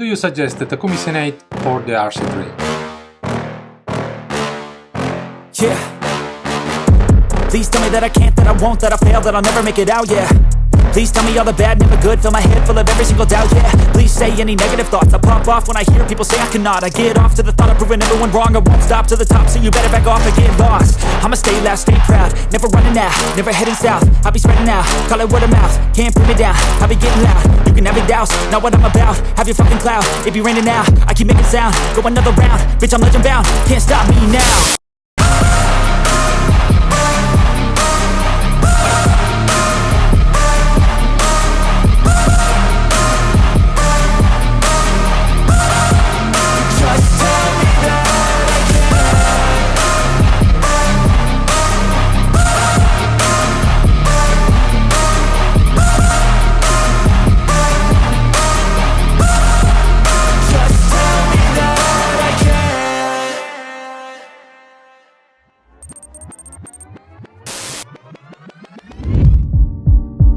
Do you suggest the Takumi Sen8 or the RC3? Yeah. Please tell me that I can't, that I won't, that I fail, that I'll never make it out, yeah. Please tell me all the bad, never good Fill my head full of every single doubt, yeah Please say any negative thoughts I pop off when I hear people say I cannot I get off to the thought of proving everyone wrong I won't stop to the top, so you better back off and get lost I'ma stay loud, stay proud. Never running out, never heading south. I'll be spreading out, call it word of mouth. Can't put me down, I'll be getting loud. You can have your doubts, not what I'm about. Have your fucking cloud, it be raining now I keep making sound, go another round Bitch, I'm legend bound, can't stop me now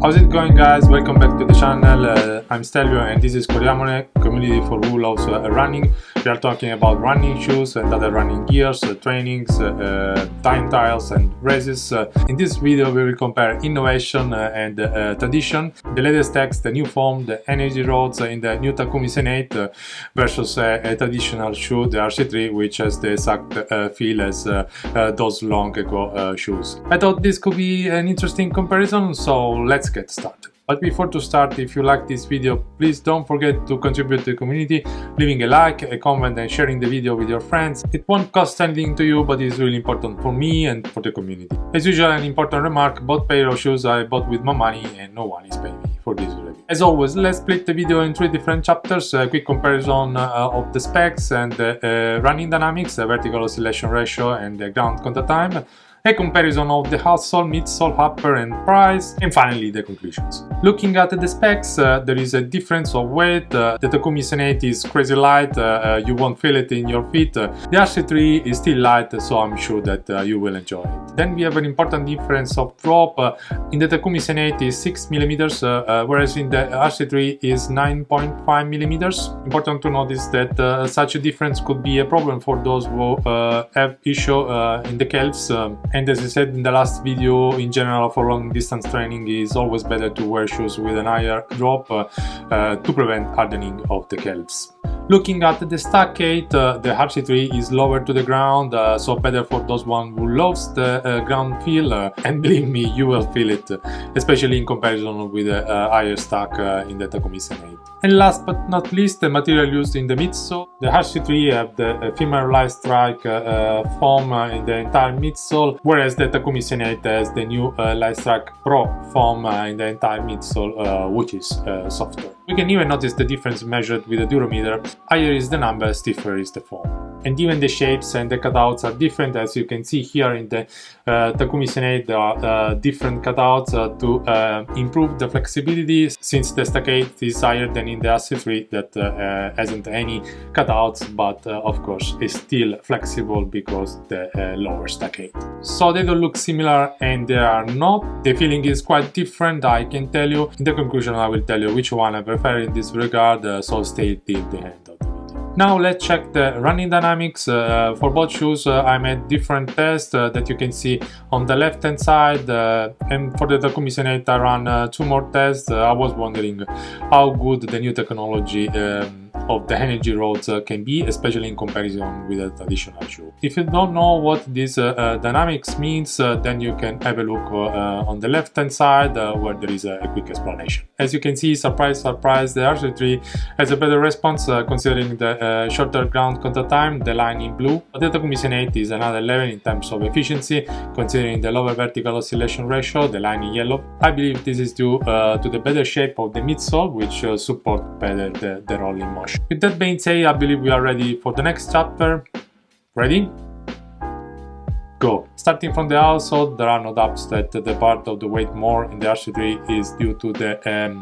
How's it going guys? Welcome back to the channel. Uh, I'm Stelvio and this is Coriamone, community for who loves uh, running. We are talking about running shoes and other running gears, uh, trainings, uh, uh, time trials and races. Uh, in this video we will compare innovation and tradition, the latest techs, the new form, the energy rods in the new Takumi Sen8 uh, versus a traditional shoe, the RC3, which has the exact feel as those long ago shoes. I thought this could be an interesting comparison, so let's get started. But before to start, if you like this video, please don't forget to contribute to the community, leaving a like, a comment and sharing the video with your friends. It won't cost anything to you, but it's really important for me and for the community. As usual, an important remark, both pair of shoes I bought with my money and no one is paying me for this review. As always, let's split the video in three different chapters, a quick comparison uh, of the specs and uh, uh, running dynamics, the vertical oscillation ratio and the ground contact time, a comparison of the outsole, midsole, upper and price, and finally the conclusions. Looking at the specs, uh, there is a difference of weight, uh, the Takumi Sen8 is crazy light, uh, uh, you won't feel it in your feet, uh, the RC3 is still light, so I'm sure that uh, you will enjoy it. Then we have an important difference of drop, uh, in the Takumi Sen8 is 6mm, whereas in the RC3 is 9.5mm. Important to notice that uh, such a difference could be a problem for those who uh, have issue uh, in the calves um, and as I said in the last video, in general for long distance training is always better to wear shoes with an higher drop uh, uh, to prevent hardening of the calves. Looking at the stack height, uh, the RC3 is lower to the ground, uh, so better for those one who loves the uh, ground feel, uh, and believe me, you will feel it, especially in comparison with the uh, higher stack uh, in the Takumi Sen8. And last but not least, the material used in the midsole. The RC3 have the uh, light strike foam in the entire midsole, whereas the Takumi Sen8 has the new uh, light strike pro foam in the entire midsole, which is softer. We can even notice the difference measured with a durometer. Higher is the number, stiffer is the foam. And even the shapes and the cutouts are different as you can see here in the uh, Takumi Sen8 there are uh, different cutouts uh, to uh, improve the flexibility since the stack is higher than in the RC3 that uh, uh, hasn't any cutouts but of course is still flexible because the lower stack. So they don't look similar and they are not. The feeling is quite different I can tell you. In the conclusion I will tell you which one I prefer in this regard so stay till the end. Now let's check the running dynamics. Uh, for both shoes uh, I made different tests uh, that you can see on the left hand side uh, and for the Takumi Sen8 I ran uh, two more tests. Uh, I was wondering how good the new technology um, of the energy rods uh, can be, especially in comparison with a traditional shoe. If you don't know what this uh, uh, dynamics means, uh, then you can have a look uh, uh, on the left hand side where there is a, quick explanation. As you can see, surprise, surprise, the RC3 has a better response considering the shorter ground contact time, the line in blue. The Takumi Sen8 is another level in terms of efficiency, considering the lower vertical oscillation ratio, the line in yellow. I believe this is due to the better shape of the midsole, which support better the, the rolling motion. With that being said, I believe we are ready for the next chapter. Ready? Go! Starting from the outsole, there are no doubts that the part of the weight more in the RC3 is due to the um,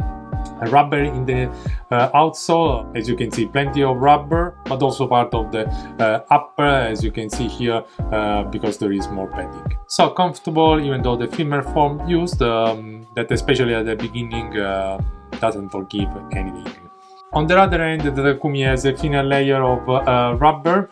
rubber in the uh, outsole as you can see plenty of rubber but also part of the uh, upper as you can see here uh, because there is more padding so comfortable even though the firmer form used um, that especially at the beginning uh, doesn't forgive anything On the other end, the Takumi has a thinner layer of uh, rubber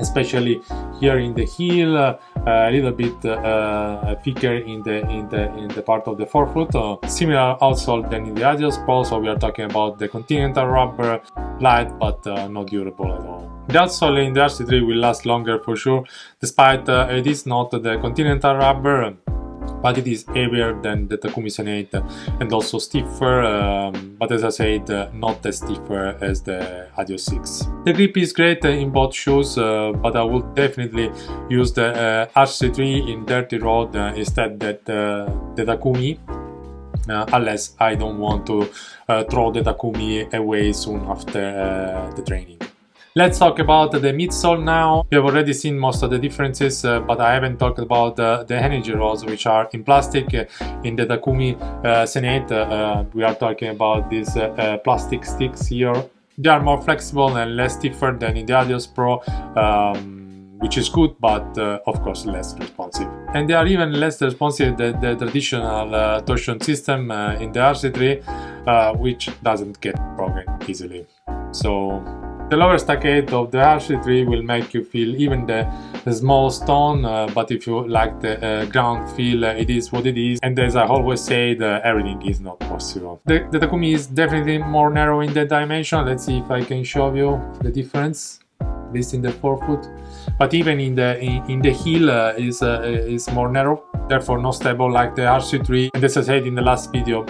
especially here in the heel uh, a little bit uh, thicker in the in the in the part of the forefoot uh, similar outsole than in the Adios Pro so we are talking about the Continental rubber light but uh, not durable at all. The outsole in the RC3 will last longer for sure despite uh, it is not the Continental rubber but it is heavier than the Takumi Sen 8 and also stiffer, um, but as I said, uh, not as stiffer as the Adios 6. The grip is great in both shoes, uh, but I would definitely use the uh, RC3 in dirty road uh, instead that uh, the Takumi. Uh, unless I don't want to throw the Takumi away soon after the training. Let's talk about the midsole now. You have already seen most of the differences, uh, but I haven't talked about uh, the energy rods, which are in plastic. in the Takumi uh, Sen 8, uh, we are talking about these uh, uh, plastic sticks here. They are more flexible and less stiffer than in the Adios Pro. Um, which is good but uh, of course less responsive and they are even less responsive than the traditional uh, torsion system uh, in the RC3 which doesn't get broken easily so the lower stackade of the RC3 will make you feel even the, the small stone, uh, but if you like the uh, ground feel, uh, it is what it is. And as I always say, the, everything is not possible. The, the Takumi is definitely more narrow in the dimension. Let's see if I can show you the difference, at least in the forefoot. But even in the in, in the heel uh, is uh, is more narrow, therefore not stable like the RC3. And as I said in the last video,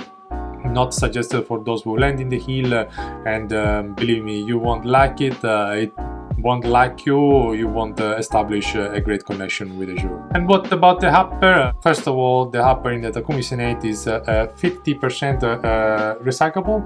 not suggested for those who land in the hill uh, and um, believe me you won't like it uh, it won't like you you won't uh, establish uh, a great connection with the shoe. And what about the Hopper? First of all, the Hopper in the Takumi Sen 8 is 50% uh, uh, recyclable,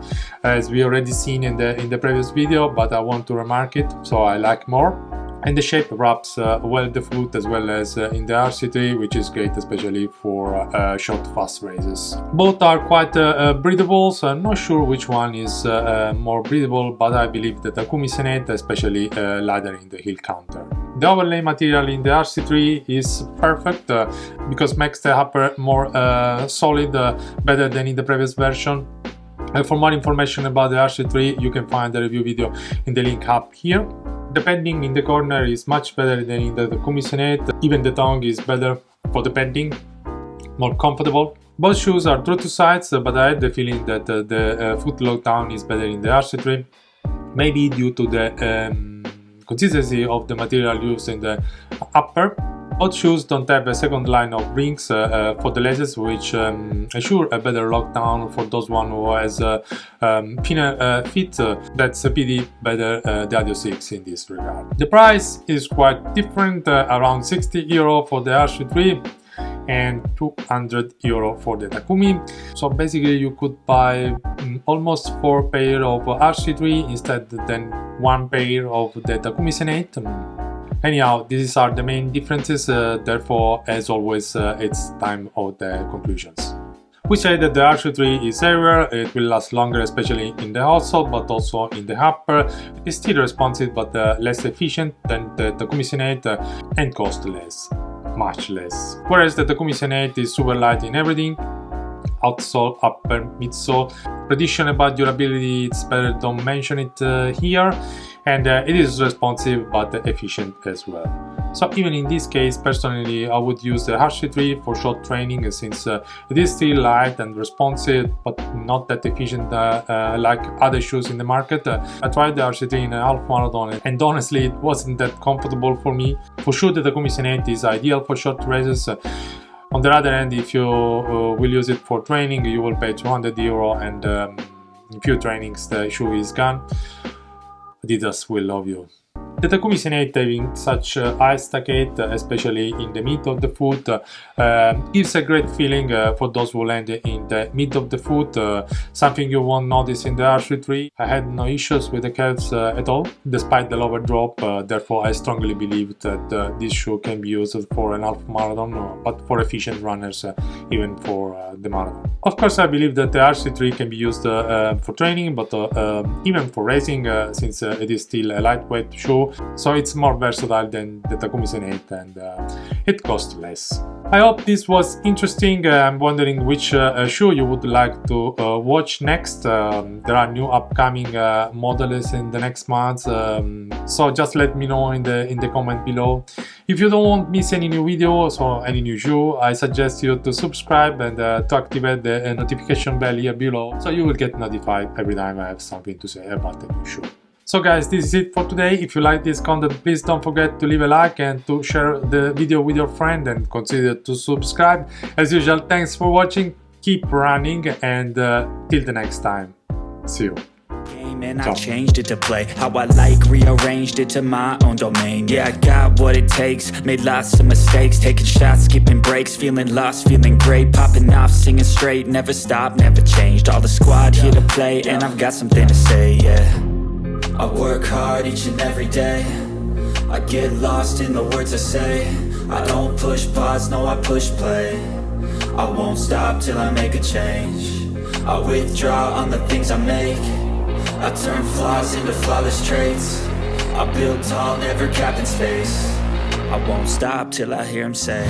as we already seen in the in the previous video, but I want to remark it, so I like more and the shape wraps uh, well the foot as well as uh, in the RC3 which is great especially for uh, short fast races. Both are quite uh, uh, breathable so I'm not sure which one is uh, more breathable but I believe that Takumi Sen 8 especially lighter in the heel counter. The overlay material in the RC3 is perfect because makes the upper more solid better than in the previous version for more information about the RC3 you can find the review video in the link up here the padding in the corner is much better than in the 8. Even the tongue is better for the padding, more comfortable. Both shoes are true to size, but I had the feeling that uh, the uh, foot lockdown is better in the RC3. Maybe due to the um, consistency of the material used in the upper both shoes don't have a second line of rings uh, uh, for the laces, which um, assure a better lockdown for those one who has uh, um, thinner uh. Uh, that's a pity better uh, the Adios 6 in this regard. The price is quite different, around 60 euro for the RC3 and 200 euro for the Takumi. So basically you could buy um, almost four pair of RC3 instead than one pair of the Takumi Sen 8. Anyhow, these are the main differences, uh, therefore, as always, uh, it's time of the conclusions. We say that the RC3 is everywhere, it will last longer especially in the outsole but also in the upper. It is still responsive but uh, less efficient than the Takumi Sen 8 uh, and cost less, much less. Whereas the Takumi Sen 8 is super light in everything, outsole, upper, midsole. Prediction about durability, it's better don't mention it uh, here and uh, it is responsive but efficient as well. So even in this case, personally, I would use the RC3 for short training since uh, it is still light and responsive, but not that efficient uh, uh, like other shoes in the market. Uh, I tried the RC3 in a half marathon and honestly, it wasn't that comfortable for me. For sure, the Takumi Sen 8 is ideal for short races. On the other hand, if you uh, will use it for training, you will pay 200 euro and um, in few trainings the shoe is gone. Adidas will love you. Sen 8 having such uh, high stackade, especially in the mid of the foot, uh, gives a great feeling uh, for those who land in the mid of the foot, uh, something you won't notice in the RC3. I had no issues with the calves uh, at all, despite the lower drop, uh, therefore I strongly believe that this shoe can be used for an half marathon, but for efficient runners, even for the marathon. Of course, I believe that the RC3 can be used for training, but um, even for racing, since it is still a lightweight shoe, so it's more versatile than the Takumi Sen 8 and uh, it costs less. I hope this was interesting. Uh, I'm wondering which uh, uh, show you would like to uh, watch next. Um, there are new upcoming uh, models in the next months, um, so just let me know in the in the comment below. If you don't want to miss any new videos or any new shoe, I suggest you to subscribe and uh, to activate the notification bell here below, so you will get notified every time I have something to say about a new show. So guys, this is it for today. If you like this content, please don't forget to leave a like and to share the video with your friend and consider to subscribe. As usual, thanks for watching, keep running and uh, till the next time. See you. and I changed it to play how I like, rearranged it to my own domain. Yeah, I got what it takes, made lots of mistakes, taking shots, skipping breaks, feeling lost, feeling great, popping off, singing straight, never stopped, never changed. All the squad here to play, and I've got something to say, yeah. I work hard each and every day. I get lost in the words I say. I don't push pause, no, I push play. I won't stop till I make a change. I withdraw on the things I make. I turn flaws into flawless traits. I build tall, never capped in space. I won't stop till I hear him say.